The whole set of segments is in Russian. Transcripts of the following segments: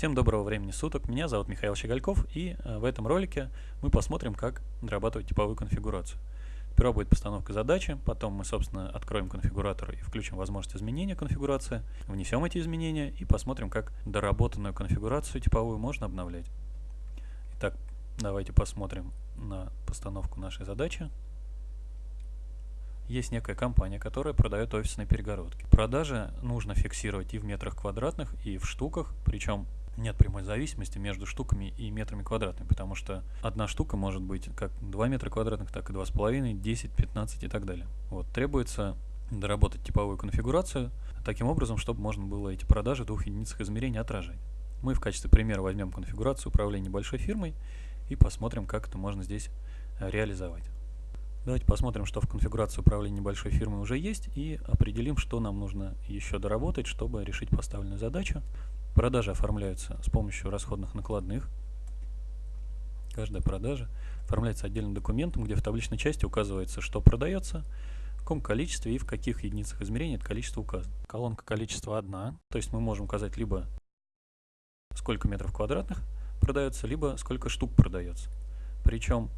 Всем доброго времени суток, меня зовут Михаил Щегольков и э, в этом ролике мы посмотрим, как дорабатывать типовую конфигурацию. Сперва будет постановка задачи, потом мы, собственно, откроем конфигуратор и включим возможность изменения конфигурации, внесем эти изменения и посмотрим, как доработанную конфигурацию типовую можно обновлять. Итак, давайте посмотрим на постановку нашей задачи есть некая компания, которая продает офисные перегородки. Продажи нужно фиксировать и в метрах квадратных, и в штуках, причем нет прямой зависимости между штуками и метрами квадратными, потому что одна штука может быть как 2 метра квадратных, так и 2,5, 10, 15 и так далее. Вот, требуется доработать типовую конфигурацию таким образом, чтобы можно было эти продажи в двух единицах измерения отражать. Мы в качестве примера возьмем конфигурацию управления небольшой фирмой и посмотрим, как это можно здесь реализовать. Давайте посмотрим, что в конфигурации управления небольшой фирмой уже есть и определим, что нам нужно еще доработать, чтобы решить поставленную задачу. Продажи оформляются с помощью расходных накладных. Каждая продажа оформляется отдельным документом, где в табличной части указывается, что продается, в каком количестве и в каких единицах измерения это количество указано. Колонка количества одна, то есть мы можем указать либо сколько метров квадратных продается, либо сколько штук продается. Причем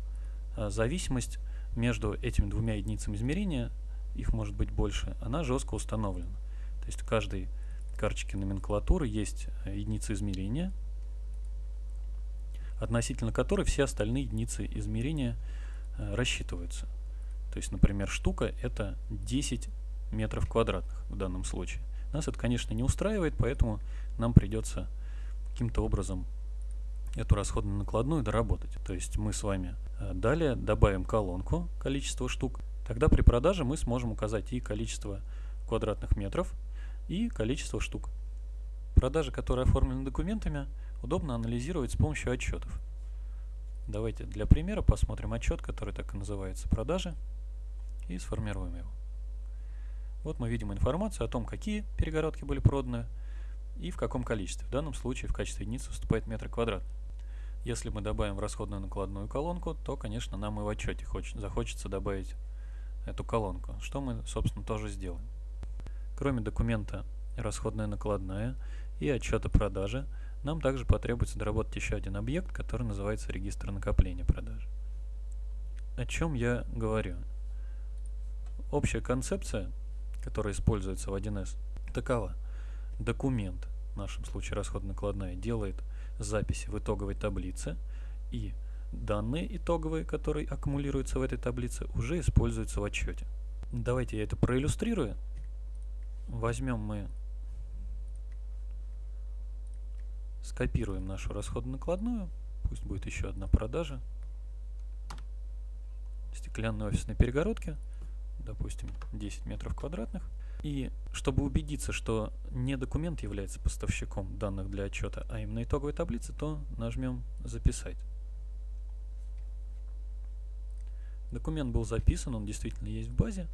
э, зависимость между этими двумя единицами измерения, их может быть больше, она жестко установлена. То есть в каждой карточке номенклатуры есть э, единица измерения, относительно которой все остальные единицы измерения э, рассчитываются. То есть, например, штука это 10 метров квадратных в данном случае. Нас это, конечно, не устраивает, поэтому нам придется каким-то образом эту расходную накладную доработать. То есть мы с вами э, далее добавим колонку количество штук. Тогда при продаже мы сможем указать и количество квадратных метров, и количество штук. Продажи, которые оформлены документами, удобно анализировать с помощью отчетов. Давайте для примера посмотрим отчет, который так и называется «Продажи», и сформируем его. Вот мы видим информацию о том, какие перегородки были проданы и в каком количестве. В данном случае в качестве единицы выступает метр квадратный. Если мы добавим в расходную накладную колонку, то, конечно, нам и в отчете хочет, захочется добавить эту колонку, что мы, собственно, тоже сделаем. Кроме документа расходная накладная и отчета продажи, нам также потребуется доработать еще один объект, который называется регистр накопления продаж. О чем я говорю? Общая концепция, которая используется в 1С, такова. Документ, в нашем случае расходная накладная, делает записи в итоговой таблице, и данные итоговые, которые аккумулируются в этой таблице, уже используются в отчете. Давайте я это проиллюстрирую. Возьмем мы, скопируем нашу расходную накладную, пусть будет еще одна продажа, стеклянные офисные перегородки, допустим, 10 метров квадратных. И чтобы убедиться, что не документ является поставщиком данных для отчета, а именно итоговой таблицы, то нажмем «Записать». Документ был записан, он действительно есть в базе,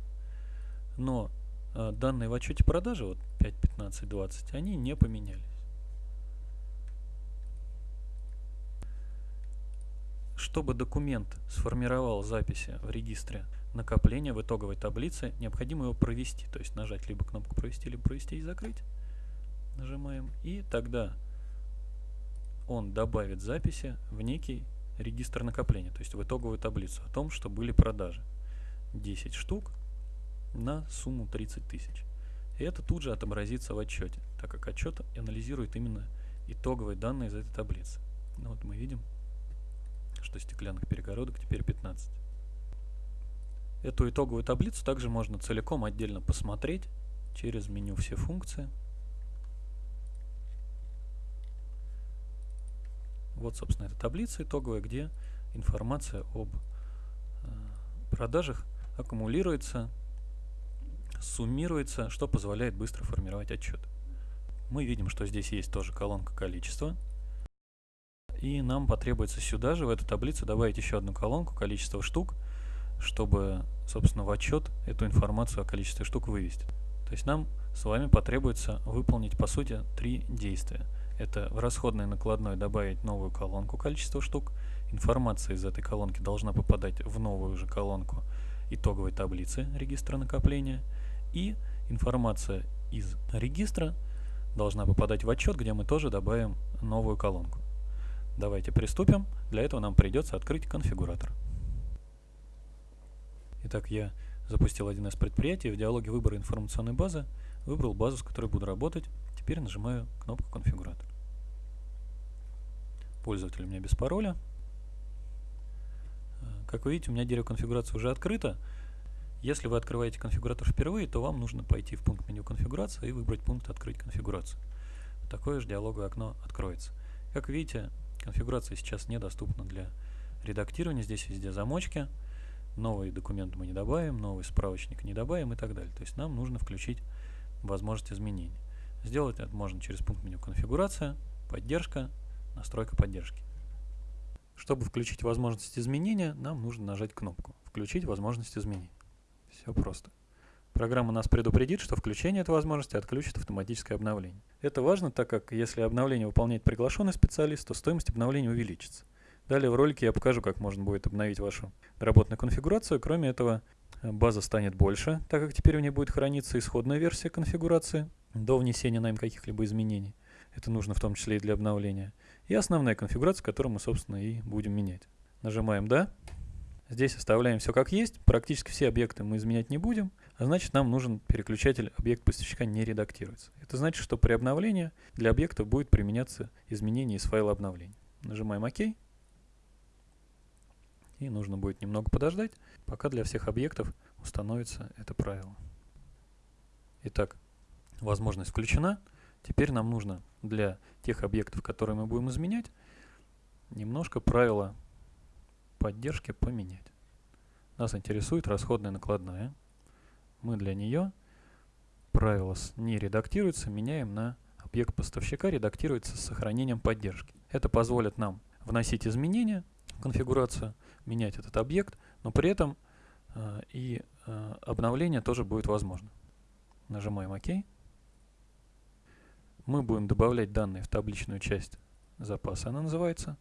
но э, данные в отчете продажи, вот 5, 15, 20, они не поменялись. Чтобы документ сформировал записи в регистре накопления в итоговой таблице, необходимо его провести. То есть нажать либо кнопку «Провести», либо «Провести и закрыть». Нажимаем. И тогда он добавит записи в некий регистр накопления, то есть в итоговую таблицу о том, что были продажи. 10 штук на сумму 30 тысяч. И это тут же отобразится в отчете, так как отчет анализирует именно итоговые данные из этой таблицы. Ну вот мы видим, что стеклянных перегородок теперь 15. Эту итоговую таблицу также можно целиком отдельно посмотреть через меню «Все функции». Вот, собственно, эта таблица итоговая, где информация об э, продажах аккумулируется, суммируется, что позволяет быстро формировать отчет. Мы видим, что здесь есть тоже колонка количества. И нам потребуется сюда же, в эту таблицу, добавить еще одну колонку количество штук – чтобы, собственно, в отчет эту информацию о количестве штук вывести. То есть нам с вами потребуется выполнить, по сути, три действия. Это в расходной накладной добавить новую колонку количество штук. Информация из этой колонки должна попадать в новую же колонку итоговой таблицы регистра накопления. И информация из регистра должна попадать в отчет, где мы тоже добавим новую колонку. Давайте приступим. Для этого нам придется открыть конфигуратор. Итак, я запустил один из предприятий. В диалоге выбора информационной базы выбрал базу, с которой буду работать. Теперь нажимаю кнопку «Конфигуратор». Пользователь у меня без пароля. Как вы видите, у меня дерево конфигурации уже открыто. Если вы открываете конфигуратор впервые, то вам нужно пойти в пункт меню конфигурация и выбрать пункт «Открыть конфигурацию». Такое же диалоговое окно откроется. Как видите, конфигурация сейчас недоступна для редактирования. Здесь везде замочки. Новый документ мы не добавим, новый справочник не добавим и так далее. То есть нам нужно включить возможность изменений. Сделать это можно через пункт меню «Конфигурация», «Поддержка», «Настройка поддержки». Чтобы включить возможность изменения, нам нужно нажать кнопку «Включить возможность изменений». Все просто. Программа нас предупредит, что включение этой возможности отключит автоматическое обновление. Это важно, так как если обновление выполняет приглашенный специалист, то стоимость обновления увеличится. Далее в ролике я покажу, как можно будет обновить вашу доработанную конфигурацию. Кроме этого, база станет больше, так как теперь в ней будет храниться исходная версия конфигурации до внесения на им каких-либо изменений. Это нужно в том числе и для обновления. И основная конфигурация, которую мы, собственно, и будем менять. Нажимаем «Да». Здесь оставляем все как есть, практически все объекты мы изменять не будем, а значит нам нужен переключатель объект поставщика не редактируется. Это значит, что при обновлении для объектов будет применяться изменение из файла обновления. Нажимаем ОК. И нужно будет немного подождать, пока для всех объектов установится это правило. Итак, возможность включена. Теперь нам нужно для тех объектов, которые мы будем изменять, немножко правила поддержки поменять. Нас интересует расходная накладная. Мы для нее правило не редактируется, меняем на объект поставщика редактируется с сохранением поддержки. Это позволит нам вносить изменения в конфигурацию, менять этот объект, но при этом э, и э, обновление тоже будет возможно. Нажимаем ОК. Мы будем добавлять данные в табличную часть запаса, она называется.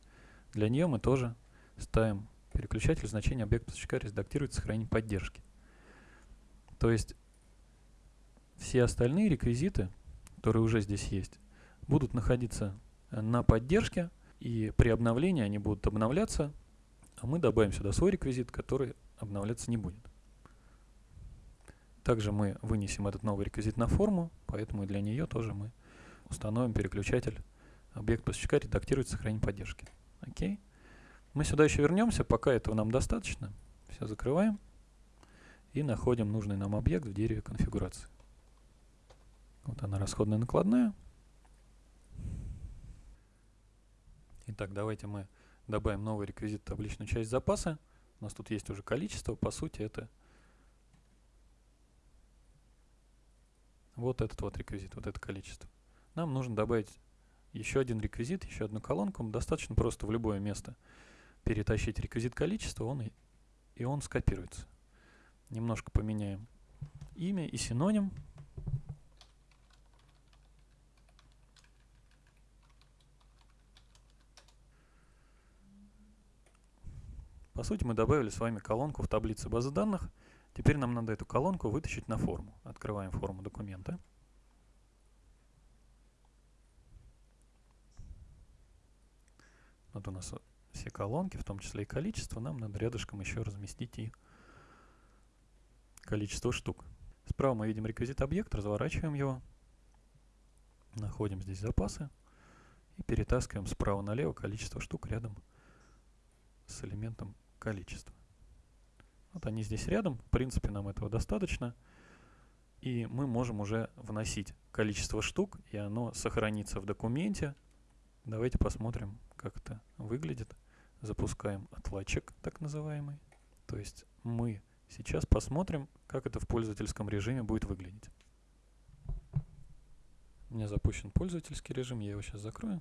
Для нее мы тоже ставим переключатель значения объекта поставщика редактирует сохранение поддержки. То есть все остальные реквизиты, которые уже здесь есть, будут находиться на поддержке, и при обновлении они будут обновляться, а мы добавим сюда свой реквизит, который обновляться не будет. Также мы вынесем этот новый реквизит на форму, поэтому для нее тоже мы установим переключатель объект поставщика редактирует сохранение поддержки. Окей. Мы сюда еще вернемся, пока этого нам достаточно. Все закрываем и находим нужный нам объект в дереве конфигурации. Вот она, расходная накладная. Итак, давайте мы добавим новый реквизит табличную часть запаса. У нас тут есть уже количество, по сути это вот этот вот реквизит, вот это количество. Нам нужно добавить еще один реквизит, еще одну колонку. Достаточно просто в любое место перетащить реквизит количества, он и, он скопируется. Немножко поменяем имя и синоним. По сути, мы добавили с вами колонку в таблице базы данных. Теперь нам надо эту колонку вытащить на форму. Открываем форму документа. Вот у нас все колонки, в том числе и количество, нам надо рядышком еще разместить и количество штук. Справа мы видим реквизит объект, разворачиваем его, находим здесь запасы и перетаскиваем справа налево количество штук рядом с элементом количества. Вот они здесь рядом, в принципе нам этого достаточно. И мы можем уже вносить количество штук, и оно сохранится в документе. Давайте посмотрим, как это выглядит запускаем отладчик, так называемый. То есть мы сейчас посмотрим, как это в пользовательском режиме будет выглядеть. У меня запущен пользовательский режим, я его сейчас закрою.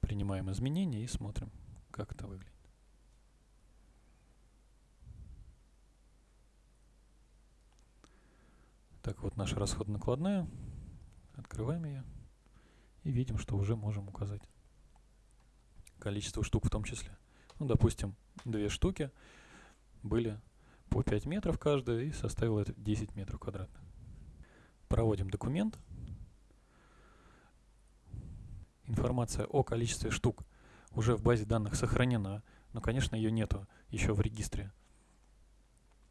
Принимаем изменения и смотрим, как это выглядит. Так, вот наша расходно-накладная. Открываем ее. И видим, что уже можем указать количество штук в том числе. Ну, допустим, две штуки были по 5 метров каждая и составило это 10 метров квадратных. Проводим документ. Информация о количестве штук уже в базе данных сохранена, но, конечно, ее нету еще в регистре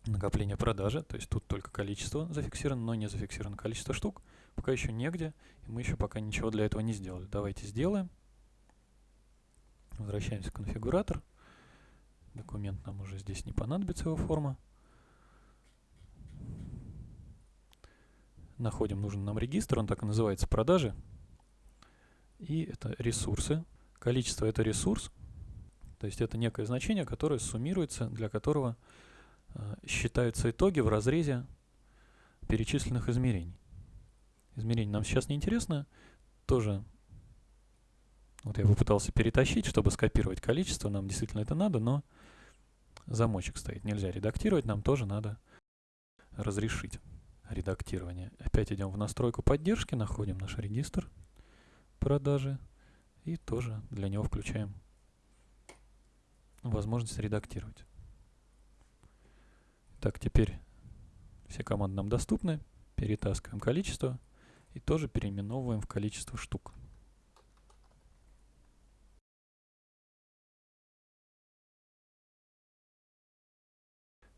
накопления продажи, то есть тут только количество зафиксировано, но не зафиксировано количество штук, пока еще негде, и мы еще пока ничего для этого не сделали. Давайте сделаем. Возвращаемся в конфигуратор. Документ нам уже здесь не понадобится, его форма. Находим нужный нам регистр, он так и называется продажи. И это ресурсы. Количество это ресурс, то есть это некое значение, которое суммируется, для которого э, считаются итоги в разрезе перечисленных измерений. Измерение нам сейчас не интересно, тоже вот я попытался перетащить, чтобы скопировать количество, нам действительно это надо, но замочек стоит, нельзя редактировать, нам тоже надо разрешить редактирование. Опять идем в настройку поддержки, находим наш регистр продажи и тоже для него включаем возможность редактировать. Так, теперь все команды нам доступны. Перетаскиваем количество и тоже переименовываем в количество штук.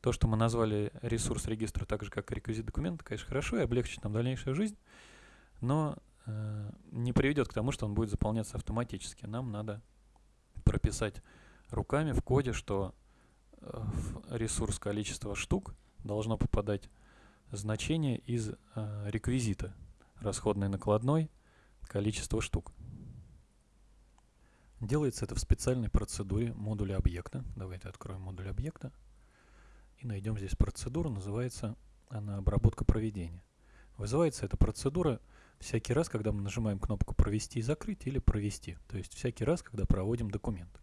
То, что мы назвали ресурс регистра так же, как и реквизит документа, конечно, хорошо и облегчит нам дальнейшую жизнь, но э, не приведет к тому, что он будет заполняться автоматически. Нам надо прописать руками в коде, что э, в ресурс количества штук должно попадать значение из э, реквизита расходной накладной количество штук. Делается это в специальной процедуре модуля объекта. Давайте откроем модуль объекта и найдем здесь процедуру, называется она обработка проведения. Вызывается эта процедура всякий раз, когда мы нажимаем кнопку «Провести» и «Закрыть» или «Провести», то есть всякий раз, когда проводим документ.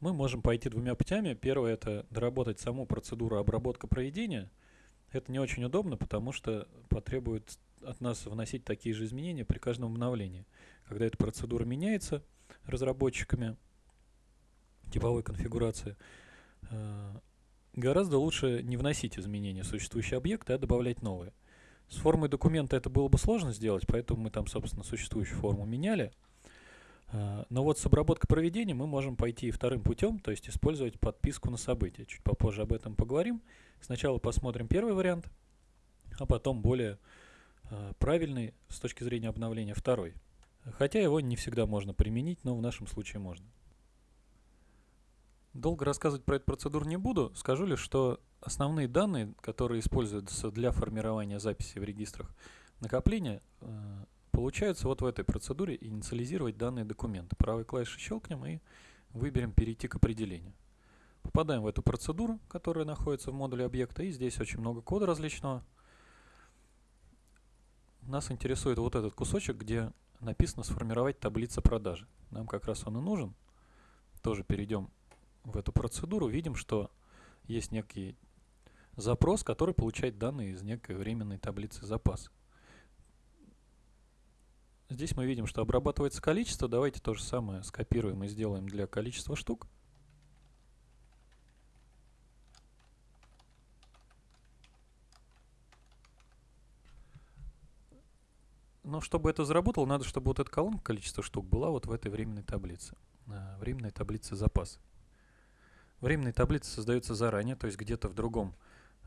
Мы можем пойти двумя путями. Первое – это доработать саму процедуру обработка проведения. Это не очень удобно, потому что потребует от нас вносить такие же изменения при каждом обновлении. Когда эта процедура меняется разработчиками типовой конфигурации, э, Гораздо лучше не вносить изменения в существующие объекты, а добавлять новые. С формой документа это было бы сложно сделать, поэтому мы там, собственно, существующую форму меняли. А, но вот с обработкой проведения мы можем пойти вторым путем, то есть использовать подписку на события. Чуть попозже об этом поговорим. Сначала посмотрим первый вариант, а потом более а, правильный с точки зрения обновления второй. Хотя его не всегда можно применить, но в нашем случае можно. Долго рассказывать про эту процедуру не буду, скажу лишь, что основные данные, которые используются для формирования записи в регистрах накопления, получаются вот в этой процедуре инициализировать данные документы. Правой клавишей щелкнем и выберем «Перейти к определению». Попадаем в эту процедуру, которая находится в модуле объекта, и здесь очень много кода различного. Нас интересует вот этот кусочек, где написано «Сформировать таблица продажи». Нам как раз он и нужен. Тоже перейдем в эту процедуру, видим, что есть некий запрос, который получает данные из некой временной таблицы запаса. Здесь мы видим, что обрабатывается количество. Давайте то же самое скопируем и сделаем для количества штук. Но чтобы это заработало, надо, чтобы вот эта колонка количество штук была вот в этой временной таблице. Э, временной таблице запаса. Временная таблица создается заранее, то есть где-то в другом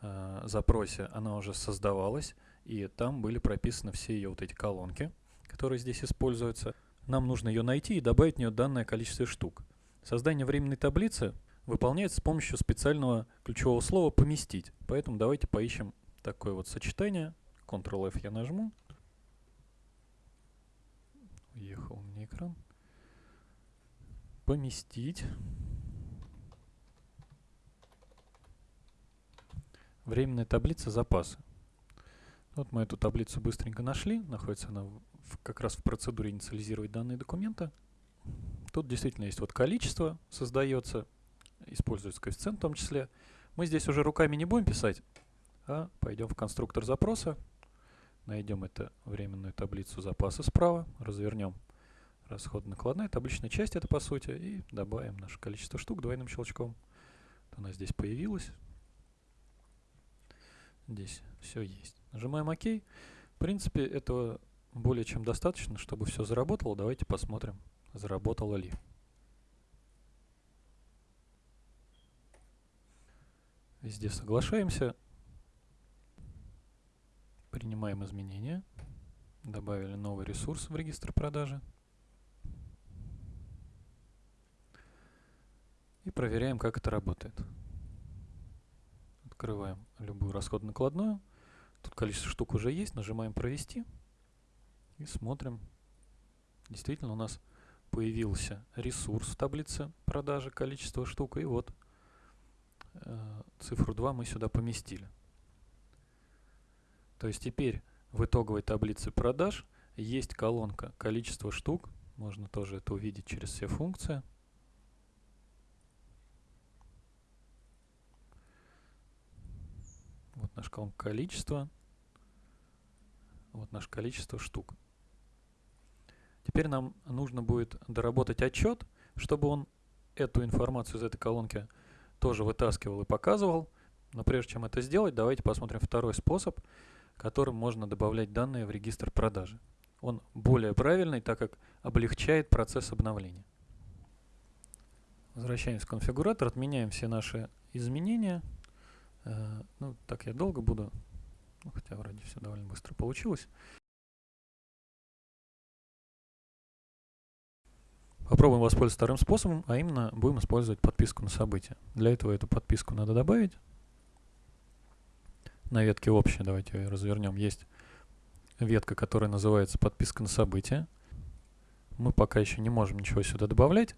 э, запросе она уже создавалась, и там были прописаны все ее вот эти колонки, которые здесь используются. Нам нужно ее найти и добавить в нее данное количество штук. Создание временной таблицы выполняется с помощью специального ключевого слова «поместить». Поэтому давайте поищем такое вот сочетание. Ctrl-F я нажму. Уехал мне экран. Поместить. Временная таблица запасы. Вот мы эту таблицу быстренько нашли. Находится она как раз в процедуре инициализировать данные документа. Тут действительно есть вот количество создается, используется коэффициент в том числе. Мы здесь уже руками не будем писать, а пойдем в конструктор запроса, найдем эту временную таблицу запаса справа, развернем расход-накладная, табличная часть это по сути, и добавим наше количество штук двойным щелчком. Вот она здесь появилась. Здесь все есть. Нажимаем ОК. В принципе, этого более чем достаточно, чтобы все заработало. Давайте посмотрим, заработало ли. Везде соглашаемся. Принимаем изменения. Добавили новый ресурс в регистр продажи. И проверяем, как это работает. Открываем любую расход-накладную. Тут количество штук уже есть. Нажимаем «Провести». И смотрим. Действительно у нас появился ресурс в таблице продажи, количество штук. И вот э, цифру 2 мы сюда поместили. То есть теперь в итоговой таблице продаж есть колонка количество штук. Можно тоже это увидеть через все функции. Вот наш колонка количество. Вот наше количество штук. Теперь нам нужно будет доработать отчет, чтобы он эту информацию из этой колонки тоже вытаскивал и показывал. Но прежде чем это сделать, давайте посмотрим второй способ, которым можно добавлять данные в регистр продажи. Он более правильный, так как облегчает процесс обновления. Возвращаемся в конфигуратор, отменяем все наши изменения. Э, ну, так я долго буду, ну, хотя вроде все довольно быстро получилось. Попробуем воспользоваться вторым способом, а именно будем использовать подписку на события. Для этого эту подписку надо добавить. На ветке общая, давайте ее развернем, есть ветка, которая называется подписка на события. Мы пока еще не можем ничего сюда добавлять.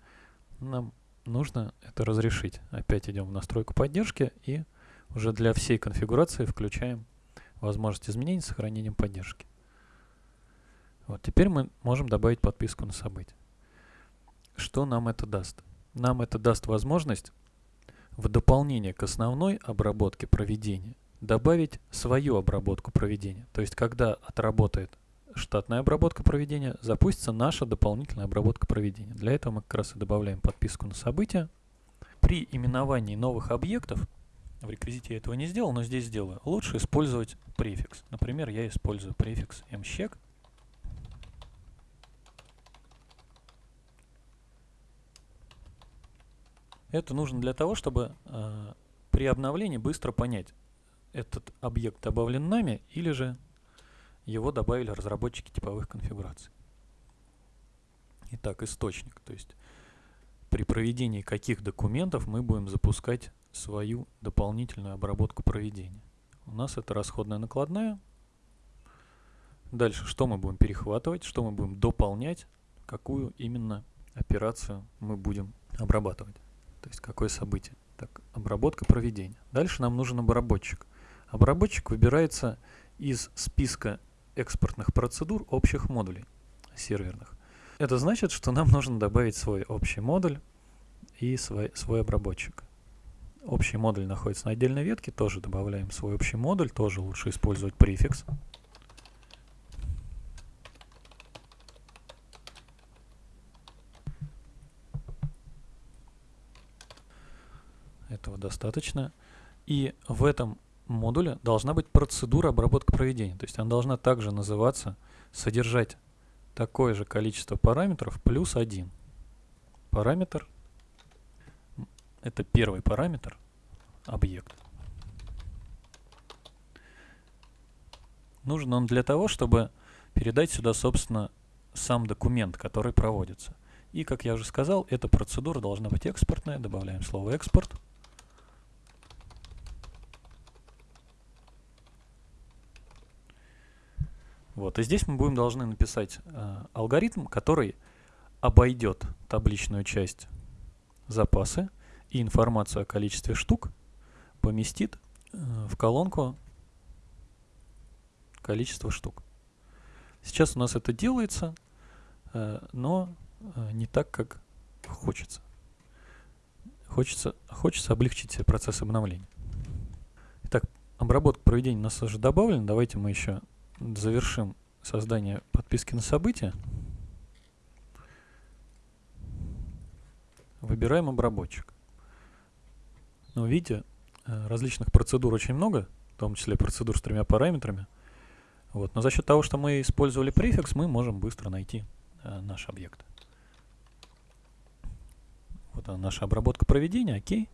Нам нужно это разрешить. Опять идем в настройку поддержки и уже для всей конфигурации включаем возможность изменений с сохранением поддержки. Вот теперь мы можем добавить подписку на события. Что нам это даст? Нам это даст возможность в дополнение к основной обработке проведения добавить свою обработку проведения. То есть, когда отработает штатная обработка проведения, запустится наша дополнительная обработка проведения. Для этого мы как раз и добавляем подписку на события. При именовании новых объектов, в реквизите я этого не сделал, но здесь сделаю, лучше использовать префикс. Например, я использую префикс mcheck Это нужно для того, чтобы э, при обновлении быстро понять, этот объект добавлен нами или же его добавили разработчики типовых конфигураций. Итак, источник. То есть при проведении каких документов мы будем запускать свою дополнительную обработку проведения. У нас это расходная накладная. Дальше, что мы будем перехватывать, что мы будем дополнять, какую именно операцию мы будем обрабатывать. То есть какое событие. Так, обработка проведения. Дальше нам нужен обработчик. Обработчик выбирается из списка экспортных процедур общих модулей серверных. Это значит, что нам нужно добавить свой общий модуль и свой, свой обработчик. Общий модуль находится на отдельной ветке, тоже добавляем свой общий модуль, тоже лучше использовать префикс. Этого достаточно. И в этом модуле должна быть процедура обработки проведения. То есть она должна также называться, содержать такое же количество параметров плюс один. Параметр – это первый параметр, объект. Нужен он для того, чтобы передать сюда, собственно, сам документ, который проводится. И, как я уже сказал, эта процедура должна быть экспортная. Добавляем слово «экспорт». Вот, и здесь мы будем должны написать э, алгоритм, который обойдет табличную часть запасы и информацию о количестве штук поместит э, в колонку количество штук. Сейчас у нас это делается, э, но э, не так, как хочется. Хочется, хочется облегчить процесс обновления. Итак, обработка проведения у нас уже добавлена. Давайте мы еще завершим создание подписки на события. Выбираем обработчик. Ну, видите, э, различных процедур очень много, в том числе процедур с тремя параметрами. Вот. Но за счет того, что мы использовали префикс, мы можем быстро найти э, наш объект. Вот она, наша обработка проведения, окей.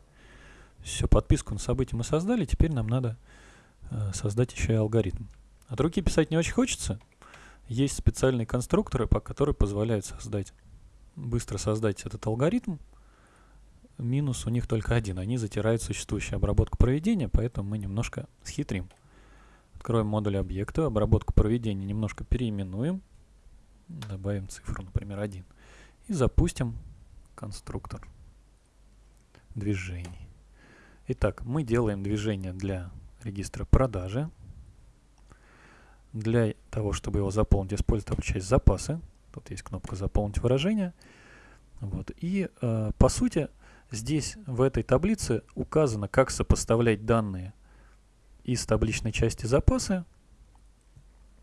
Все, подписку на событие мы создали, теперь нам надо э, создать еще и алгоритм. От руки писать не очень хочется. Есть специальные конструкторы, по которые позволяют создать, быстро создать этот алгоритм. Минус у них только один. Они затирают существующую обработку проведения, поэтому мы немножко схитрим. Откроем модуль объекта, обработку проведения немножко переименуем. Добавим цифру, например, 1. И запустим конструктор движений. Итак, мы делаем движение для регистра продажи. Для того, чтобы его заполнить, используем часть запасы. Тут есть кнопка «Заполнить выражение». Вот. И, э, по сути, здесь в этой таблице указано, как сопоставлять данные из табличной части запасы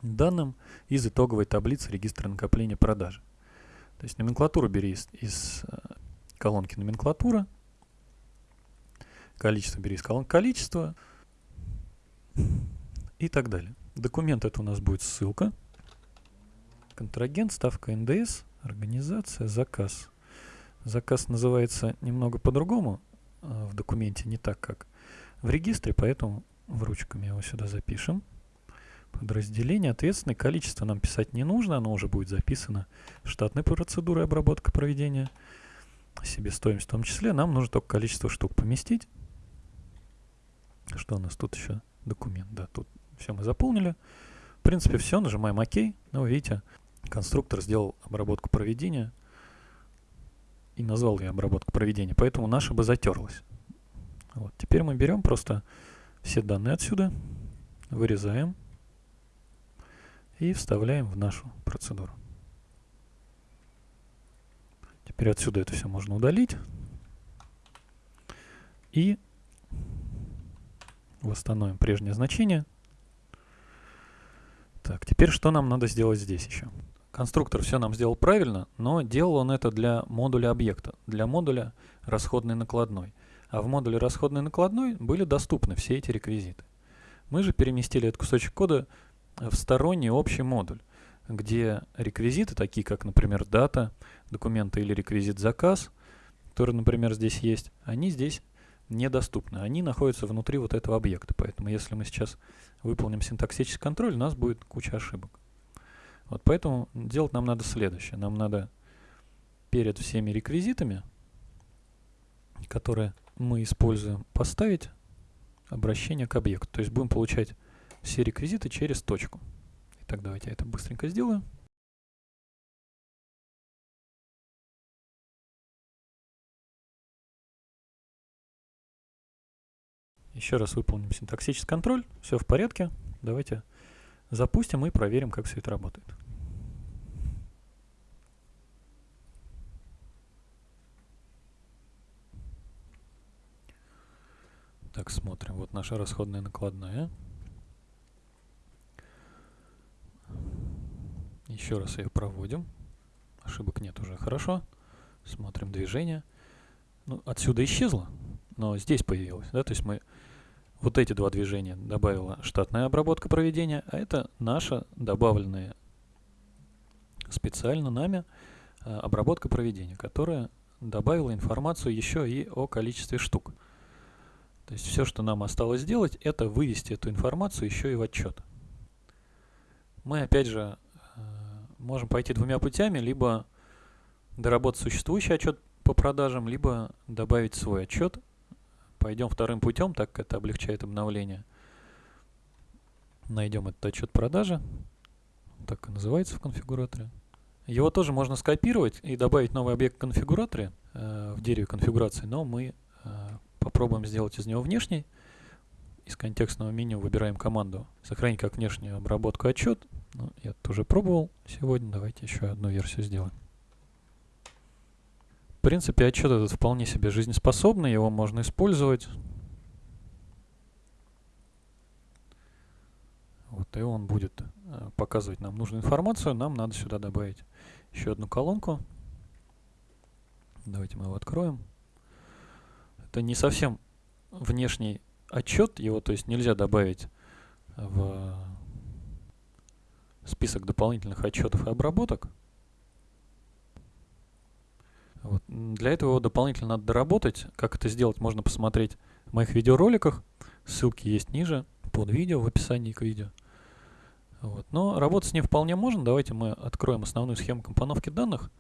данным из итоговой таблицы регистра накопления продажи. То есть номенклатуру бери из, из э, колонки номенклатура, количество бери из колонки количество и так далее. Документ это у нас будет ссылка, контрагент, ставка НДС, организация, заказ. Заказ называется немного по-другому э, в документе, не так как в регистре, поэтому в ручками его сюда запишем. Подразделение ответственное. Количество нам писать не нужно, оно уже будет записано штатной процедурой обработка проведения. Себестоимость в том числе. Нам нужно только количество штук поместить. Что у нас тут еще? Документ, да, тут все мы заполнили. В принципе, все, нажимаем ОК. Ну, видите, конструктор сделал обработку проведения и назвал ее обработку проведения, поэтому наша бы затерлась. Вот. Теперь мы берем просто все данные отсюда, вырезаем и вставляем в нашу процедуру. Теперь отсюда это все можно удалить. И восстановим прежнее значение. Так, теперь что нам надо сделать здесь еще? Конструктор все нам сделал правильно, но делал он это для модуля объекта, для модуля расходной накладной а в модуле расходной накладной были доступны все эти реквизиты. Мы же переместили этот кусочек кода в сторонний общий модуль, где реквизиты, такие как, например, дата, документы или реквизит заказ, который, например, здесь есть, они здесь недоступны. Они находятся внутри вот этого объекта. Поэтому если мы сейчас выполним синтаксический контроль, у нас будет куча ошибок. Вот поэтому делать нам надо следующее. Нам надо перед всеми реквизитами, которые мы используем поставить обращение к объекту. То есть будем получать все реквизиты через точку. Итак, давайте я это быстренько сделаю. Еще раз выполним синтаксический контроль. Все в порядке. Давайте запустим и проверим, как все это работает. Так, смотрим. Вот наша расходная накладная. Еще раз ее проводим. Ошибок нет уже. Хорошо. Смотрим движение. Ну, отсюда исчезло, но здесь появилось. Да? То есть мы вот эти два движения добавила штатная обработка проведения, а это наша добавленная специально нами а, обработка проведения, которая добавила информацию еще и о количестве штук. То есть все, что нам осталось сделать, это вывести эту информацию еще и в отчет. Мы опять же э, можем пойти двумя путями, либо доработать существующий отчет по продажам, либо добавить свой отчет. Пойдем вторым путем, так как это облегчает обновление. Найдем этот отчет продажи. Так и называется в конфигураторе. Его тоже можно скопировать и добавить новый объект в конфигураторе, э, в дереве конфигурации, но мы э, Попробуем сделать из него внешний. Из контекстного меню выбираем команду «Сохранить как внешнюю обработку отчет». Ну, я тоже пробовал сегодня. Давайте еще одну версию сделаем. В принципе, отчет этот вполне себе жизнеспособный. Его можно использовать. Вот, и он будет э, показывать нам нужную информацию. Нам надо сюда добавить еще одну колонку. Давайте мы его откроем это не совсем внешний отчет, его то есть нельзя добавить в список дополнительных отчетов и обработок. Вот. Для этого его дополнительно надо доработать. Как это сделать, можно посмотреть в моих видеороликах. Ссылки есть ниже, под видео, в описании к видео. Вот. Но работать с ним вполне можно. Давайте мы откроем основную схему компоновки данных.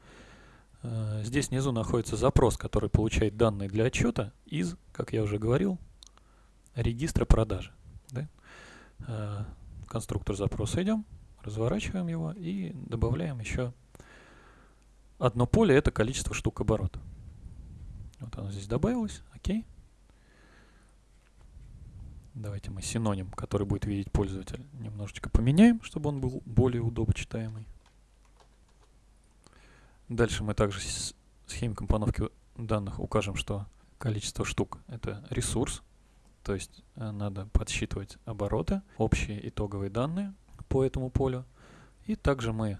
Э, здесь внизу находится запрос, который получает данные для отчета из, как я уже говорил, регистра продажи. Да? Э, конструктор запроса идем, разворачиваем его и добавляем еще одно поле, это количество штук оборота. Вот оно здесь добавилось, окей. Давайте мы синоним, который будет видеть пользователь, немножечко поменяем, чтобы он был более удобочитаемый. Дальше мы также в схеме компоновки данных укажем, что количество штук — это ресурс, то есть э, надо подсчитывать обороты, общие итоговые данные по этому полю. И также мы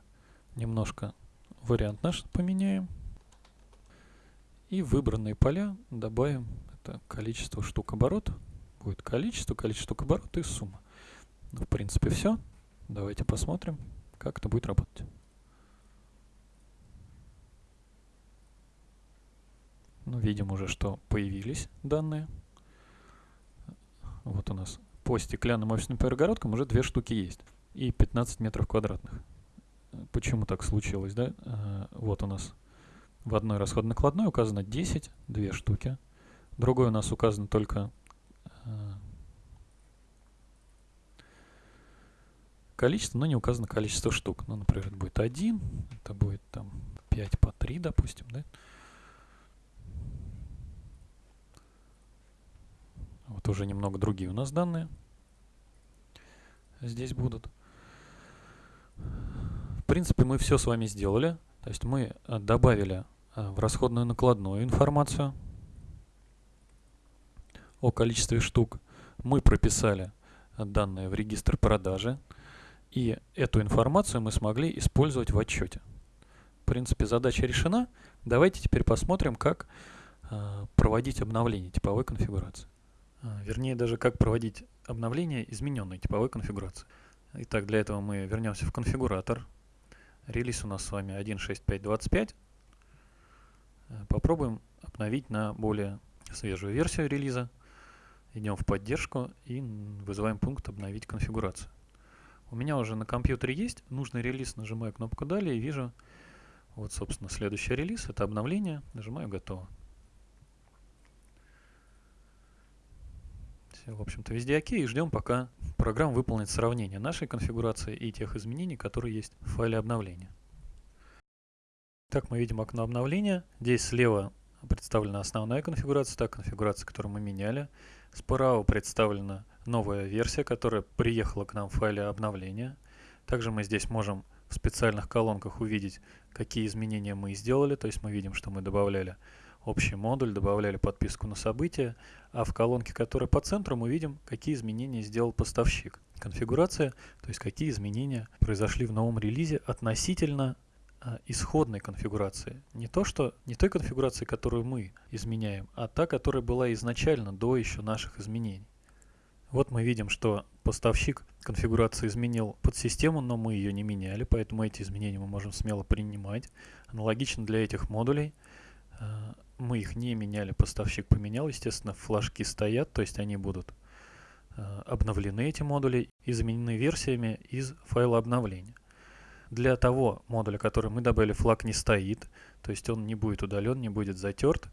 немножко вариант наш поменяем. И выбранные поля добавим это количество штук оборот. Будет количество, количество штук оборот и сумма. Ну, в принципе, все. Давайте посмотрим, как это будет работать. Ну, видим уже, что появились данные. Вот у нас по стеклянным офисным перегородкам уже две штуки есть. И 15 метров квадратных. Почему так случилось, да? А, вот у нас в одной расходно-накладной указано 10, две штуки. Другой у нас указано только а, количество, но не указано количество штук. Ну, например, это будет 1, это будет там 5 по 3, допустим, да? Вот уже немного другие у нас данные здесь будут. Принципе, мы все с вами сделали. То есть мы э, добавили э, в расходную накладную информацию о количестве штук. Мы прописали данные в регистр продажи. И эту информацию мы смогли использовать в отчете. В принципе, задача решена. Давайте теперь посмотрим, как э, проводить обновление типовой конфигурации. А, вернее, даже как проводить обновление измененной типовой конфигурации. Итак, для этого мы вернемся в конфигуратор. Релиз у нас с вами 1.6.5.25. Э, попробуем обновить на более свежую версию релиза. Идем в поддержку и вызываем пункт «Обновить конфигурацию». У меня уже на компьютере есть нужный релиз, нажимаю кнопку «Далее» и вижу, вот, собственно, следующий релиз, это обновление, нажимаю «Готово». Все, в общем-то, везде окей. И ждем, пока программа выполнит сравнение нашей конфигурации и тех изменений, которые есть в файле обновления. Так мы видим окно обновления. Здесь слева представлена основная конфигурация, та конфигурация, которую мы меняли. Справа представлена новая версия, которая приехала к нам в файле обновления. Также мы здесь можем в специальных колонках увидеть, какие изменения мы сделали. То есть мы видим, что мы добавляли общий модуль, добавляли подписку на события, а в колонке, которая по центру, мы видим, какие изменения сделал поставщик. Конфигурация, то есть какие изменения произошли в новом релизе относительно а, исходной конфигурации. Не то, что не той конфигурации, которую мы изменяем, а та, которая была изначально до еще наших изменений. Вот мы видим, что поставщик конфигурации изменил подсистему, но мы ее не меняли, поэтому эти изменения мы можем смело принимать. Аналогично для этих модулей а, мы их не меняли, поставщик поменял, естественно, флажки стоят, то есть они будут э, обновлены, эти модули, и заменены версиями из файла обновления. Для того модуля, который мы добавили, флаг не стоит, то есть он не будет удален, не будет затерт.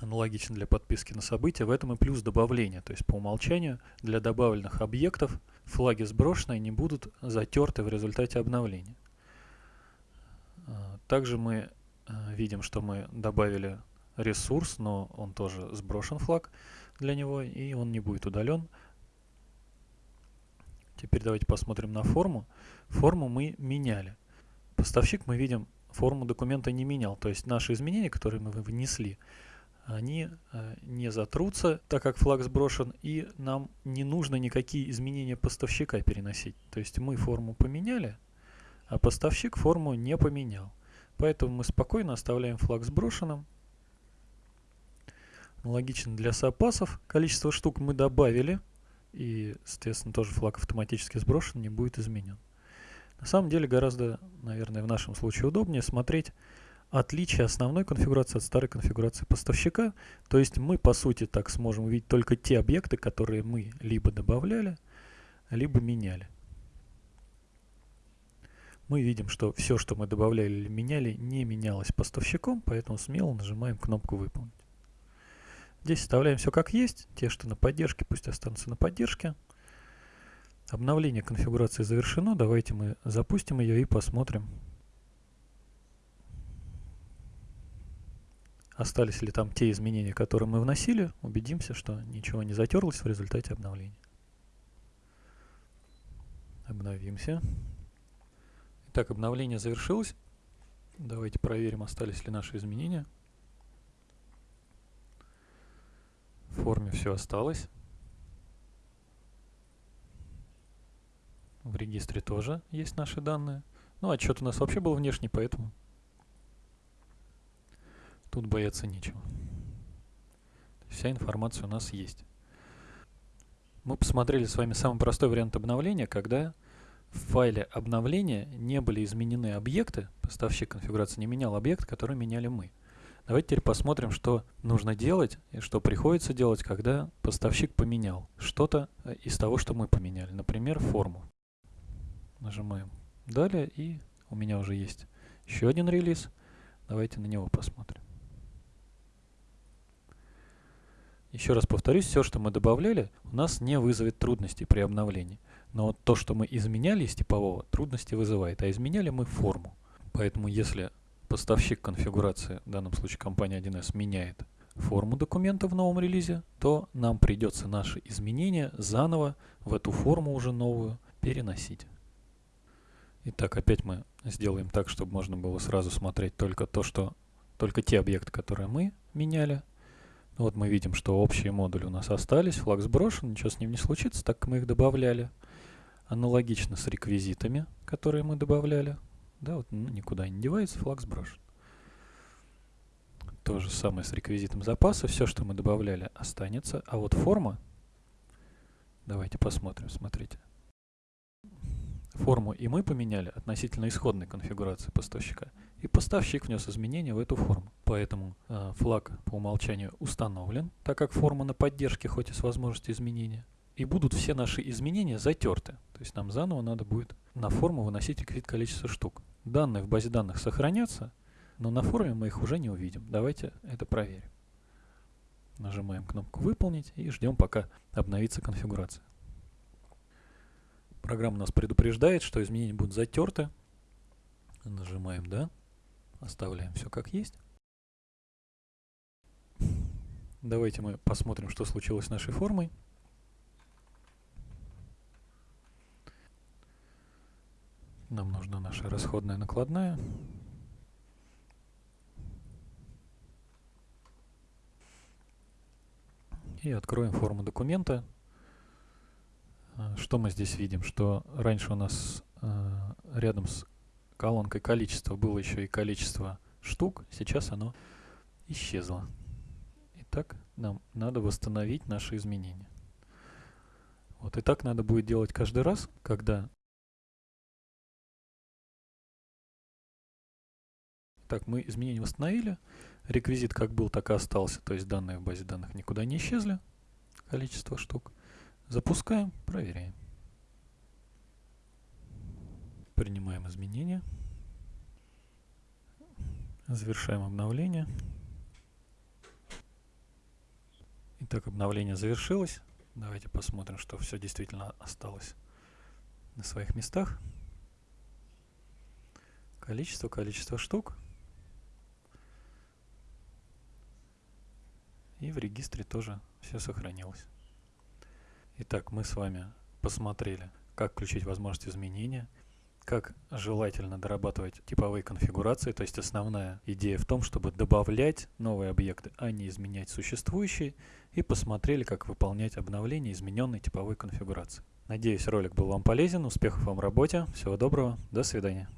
Аналогично для подписки на события, в этом и плюс добавления, то есть по умолчанию для добавленных объектов флаги сброшенные не будут затерты в результате обновления. Э, также мы э, видим, что мы добавили ресурс, но он тоже сброшен флаг для него, и он не будет удален. Теперь давайте посмотрим на форму. Форму мы меняли. Поставщик, мы видим, форму документа не менял. То есть наши изменения, которые мы внесли, они э, не затрутся, так как флаг сброшен, и нам не нужно никакие изменения поставщика переносить. То есть мы форму поменяли, а поставщик форму не поменял. Поэтому мы спокойно оставляем флаг сброшенным, Аналогично для запасов. Количество штук мы добавили. И, соответственно, тоже флаг автоматически сброшен, не будет изменен. На самом деле гораздо, наверное, в нашем случае удобнее смотреть отличие основной конфигурации от старой конфигурации поставщика. То есть мы, по сути, так сможем увидеть только те объекты, которые мы либо добавляли, либо меняли. Мы видим, что все, что мы добавляли или меняли, не менялось поставщиком, поэтому смело нажимаем кнопку «Выполнить». Здесь оставляем все как есть. Те, что на поддержке, пусть останутся на поддержке. Обновление конфигурации завершено. Давайте мы запустим ее и посмотрим, остались ли там те изменения, которые мы вносили, убедимся, что ничего не затерлось в результате обновления. Обновимся. Итак, обновление завершилось. Давайте проверим, остались ли наши изменения. В форме все осталось. В регистре тоже есть наши данные. Ну, отчет у нас вообще был внешний, поэтому Тут бояться нечего. Вся информация у нас есть. Мы посмотрели с вами самый простой вариант обновления, когда в файле обновления не были изменены объекты, поставщик конфигурации не менял объект, который меняли мы. Давайте теперь посмотрим, что нужно делать и что приходится делать, когда поставщик поменял что-то э, из того, что мы поменяли. Например, форму. Нажимаем «Далее» и у меня уже есть еще один релиз. Давайте на него посмотрим. Еще раз повторюсь, все, что мы добавляли, у нас не вызовет трудностей при обновлении. Но то, что мы изменяли из типового, трудности вызывает. А изменяли мы форму. Поэтому если поставщик конфигурации, в данном случае компания 1С, меняет форму документа в новом релизе, то нам придется наши изменения заново в эту форму уже новую переносить. Итак, опять мы сделаем так, чтобы можно было сразу смотреть только то, что только те объекты, которые мы меняли, вот мы видим, что общие модули у нас остались, флаг сброшен, ничего с ним не случится, так как мы их добавляли. Аналогично с реквизитами, которые мы добавляли. Да, вот ну, никуда не девается, флаг сброшен. То же самое с реквизитом запаса. Все, что мы добавляли, останется. А вот форма, давайте посмотрим, смотрите. Форму и мы поменяли относительно исходной конфигурации поставщика. И поставщик внес изменения в эту форму. Поэтому э, флаг по умолчанию установлен, так как форма на поддержке, хоть и с возможностью изменения. И будут все наши изменения затерты. То есть нам заново надо будет на форму выносить реквизит количество штук. Данные в базе данных сохранятся, но на форме мы их уже не увидим. Давайте это проверим. Нажимаем кнопку «Выполнить» и ждем, пока обновится конфигурация. Программа нас предупреждает, что изменения будут затерты. Нажимаем «Да». Оставляем все как есть. Давайте мы посмотрим, что случилось с нашей формой. Нам нужна наша расходная накладная. И откроем форму документа. А, что мы здесь видим? Что раньше у нас э, рядом с колонкой количество было еще и количество штук, сейчас оно исчезло. Итак, нам надо восстановить наши изменения. Вот и так надо будет делать каждый раз, когда... Так, мы изменения восстановили. Реквизит как был, так и остался. То есть данные в базе данных никуда не исчезли. Количество штук. Запускаем, проверяем. Принимаем изменения. Завершаем обновление. Итак, обновление завершилось. Давайте посмотрим, что все действительно осталось на своих местах. Количество, количество штук. И в регистре тоже все сохранилось. Итак, мы с вами посмотрели, как включить возможность изменения, как желательно дорабатывать типовые конфигурации, то есть основная идея в том, чтобы добавлять новые объекты, а не изменять существующие, и посмотрели, как выполнять обновление измененной типовой конфигурации. Надеюсь, ролик был вам полезен, успехов вам в работе, всего доброго, до свидания.